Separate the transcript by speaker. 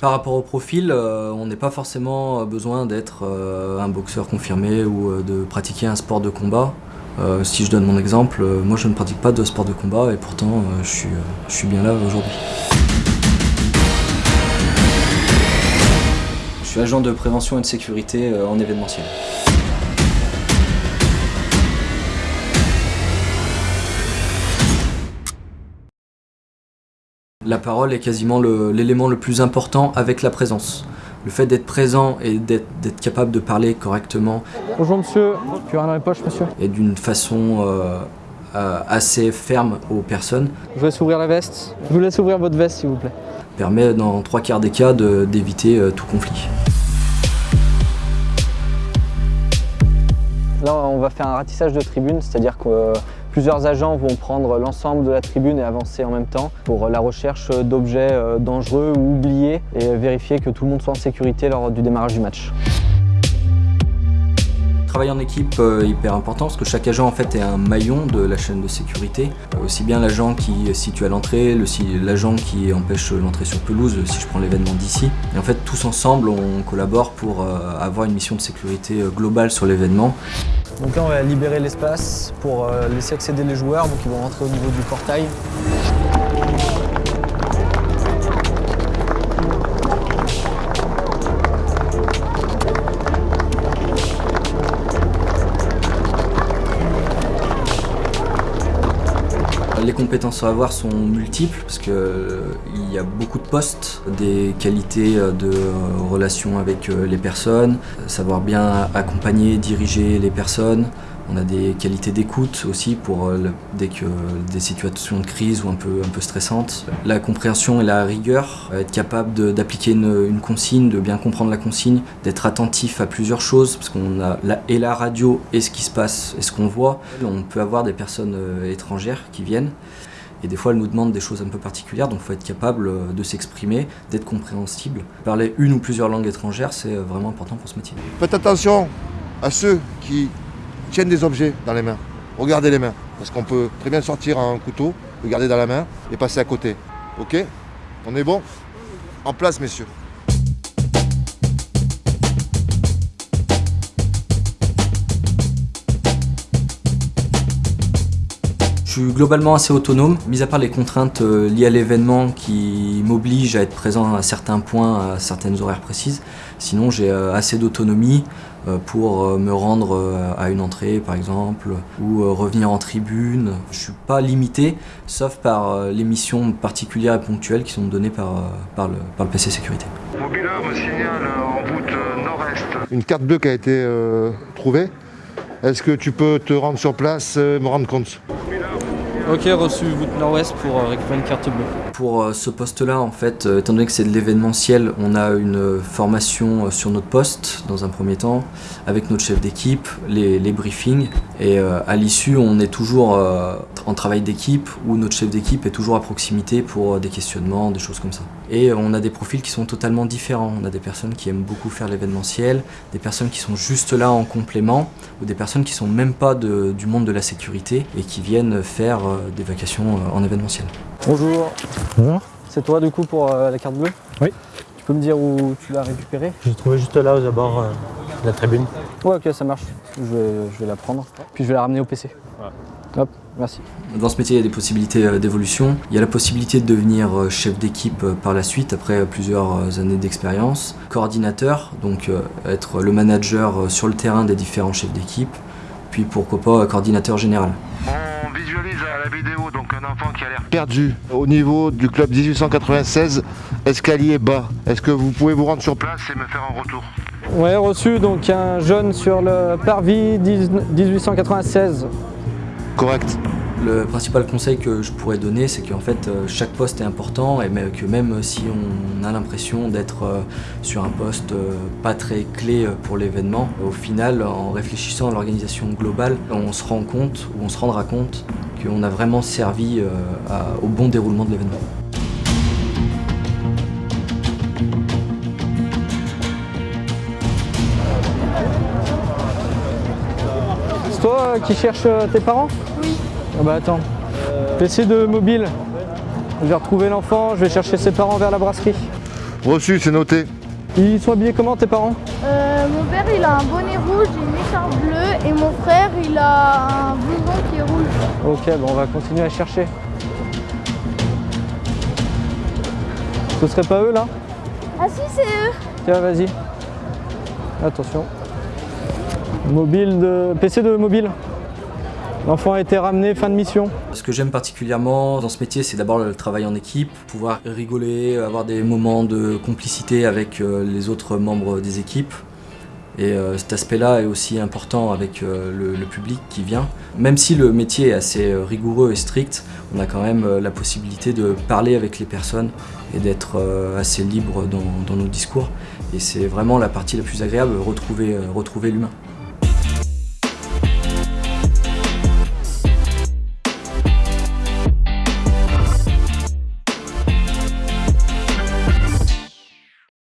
Speaker 1: Par rapport au profil, euh, on n'est pas forcément besoin d'être euh, un boxeur confirmé ou euh, de pratiquer un sport de combat. si je donne mon exemple, moi je ne pratique pas de sport de combat et pourtant je suis bien là aujourd'hui. Je suis agent de prévention et de sécurité en événementiel. La parole est quasiment l'élément le, plus important avec la présence. Le fait d'être présent et d'être capable de parler correctement.
Speaker 2: Bonjour monsieur, tu as rien dans les poches monsieur?
Speaker 1: Et d'une façon euh, euh, assez ferme aux personnes.
Speaker 2: Je vous laisse ouvrir la veste. Je vous laisse ouvrir votre veste s'il vous plaît.
Speaker 1: Permet dans trois quarts des cas d'éviter euh, tout conflit.
Speaker 2: Là on va faire un ratissage de tribune, c'est-à-dire que Plusieurs agents vont prendre l'ensemble de la tribune et avancer en même temps pour la recherche d'objets euh, dangereux ou oubliés et vérifier que tout le monde soit en sécurité lors du démarrage du match.
Speaker 1: Travail en équipe euh, hyper important parce que chaque agent en fait est un maillon de la chaîne de sécurité. Euh, aussi bien l'agent qui est situé à l'entrée, l'agent qui empêche l'entrée sur pelouse si je prends l'événement d'ici. Et en fait tous ensemble on collabore pour avoir une mission de sécurité globale sur l'événement.
Speaker 2: Donc là on va libérer l'espace pour euh, laisser accéder les joueurs, donc ils vont rentrer au niveau du portail.
Speaker 1: Les compétences à avoir sont multiples parce qu'il euh, y a beaucoup de postes, des qualités euh, de euh, relation avec les personnes, savoir bien accompagner, diriger les personnes, on a des qualités d'écoute aussi pour euh, dès que des situations de crise ou un peu, un peu stressantes. La compréhension et la rigueur, euh, être capable d'appliquer une, consigne, de bien comprendre la consigne, d'être attentif à plusieurs choses, parce qu'on a la, et la radio et ce qui se passe et ce qu'on voit. On peut avoir des personnes euh, étrangères qui viennent et des fois, elles nous demandent des choses un peu particulières, donc il faut être capable de s'exprimer, d'être compréhensible. Parler une ou plusieurs langues étrangères, c'est vraiment important pour ce métier.
Speaker 3: Faites attention à ceux qui tiennent des objets dans les mains. Regardez les mains. Parce qu'on peut très bien sortir un couteau, le garder dans la main et passer à côté. Ok? On est bon? En place, messieurs.
Speaker 1: Je suis globalement assez autonome, mis à part les contraintes euh, liées à l'événement qui m'obligent à être présent à certains points, à certaines horaires précises. Sinon j'ai euh, assez d'autonomie euh, pour me rendre à une entrée par exemple, ou revenir en tribune. Je ne suis pas limité, sauf par les missions particulières et ponctuelles qui sont données par, par, le, par le PC Sécurité.
Speaker 3: Mobila me signale en route nord-est. Une carte bleue qui a été trouvée. Est-ce que tu peux te rendre sur place et me rendre compte?
Speaker 2: Ok, reçu voûte nord-ouest pour euh, récupérer une carte bleue.
Speaker 1: Pour euh, ce poste-là, en fait, euh, étant donné que c'est de l'événementiel, on a une formation sur notre poste, dans un premier temps, avec notre chef d'équipe, les, briefings. Et à l'issue, on est toujours en travail d'équipe, où notre chef d'équipe est toujours à proximité pour des questionnements, des choses comme ça. Et on a des profils qui sont totalement différents. On a des personnes qui aiment beaucoup faire l'événementiel, des personnes qui sont juste là en complément, ou des personnes qui sont même pas du monde de la sécurité et qui viennent faire des vacations euh, en événementiel.
Speaker 2: Bonjour.
Speaker 4: Bonjour.
Speaker 2: C'est toi du coup pour euh, la carte bleue?
Speaker 4: Oui.
Speaker 2: Tu peux me dire où tu l'as récupérée?
Speaker 4: Je l'ai trouvée juste là aux abords euh, de la tribune.
Speaker 2: Ouais ok ça marche. Je vais, la prendre. Puis je vais la ramener au PC. Hop, merci.
Speaker 1: Dans ce métier, il y a des possibilités d'évolution. Il y a la possibilité de devenir chef d'équipe par la suite, après plusieurs années d'expérience. Coordinateur, donc être le manager sur le terrain des différents chefs d'équipe. Puis pourquoi pas coordinateur général
Speaker 3: vidéo donc un enfant qui a l'air perdu au niveau du club 1896, escalier bas. Est-ce que vous pouvez vous rendre sur place et me faire un retour
Speaker 2: Ouais, reçu donc un jeune sur le parvis 1896.
Speaker 3: Correct.
Speaker 1: Le principal conseil que je pourrais donner, c'est qu'en fait, euh, chaque poste est important et que même si on a l'impression d'être euh, sur un poste euh, pas très clé pour l'événement, au final, en réfléchissant à l'organisation globale, on se rend compte, ou on se rendra compte, qu'on a vraiment servi au bon déroulement de l'événement.
Speaker 2: C'est toi qui cherches tes parents?
Speaker 5: Oui.
Speaker 2: Ah bah attends. PC de mobile. Je vais retrouver l'enfant, je vais chercher ses parents vers la brasserie.
Speaker 3: Reçu, c'est noté.
Speaker 2: Ils sont habillés comment tes parents?
Speaker 5: Euh, mon père il a un bonnet rouge et une écharpe bleue et mon frère il a un blouson qui est rouge.
Speaker 2: Ok, bon, on va continuer à chercher. Ce serait pas eux là?
Speaker 5: Ah si c'est eux
Speaker 2: Tiens, vas-y. Attention. Mobile de. PC de mobile. L'enfant a été ramené, fin de mission.
Speaker 1: Ce que j'aime particulièrement dans ce métier, c'est d'abord le travail en équipe, pouvoir rigoler, avoir des moments de complicité avec euh, les autres membres des équipes. Et euh, cet aspect-là est aussi important avec euh, le, public qui vient. Même si le métier est assez rigoureux et strict, on a quand même la possibilité de parler avec les personnes et d'être assez libre dans, nos discours. Et c'est vraiment la partie la plus agréable, retrouver l'humain.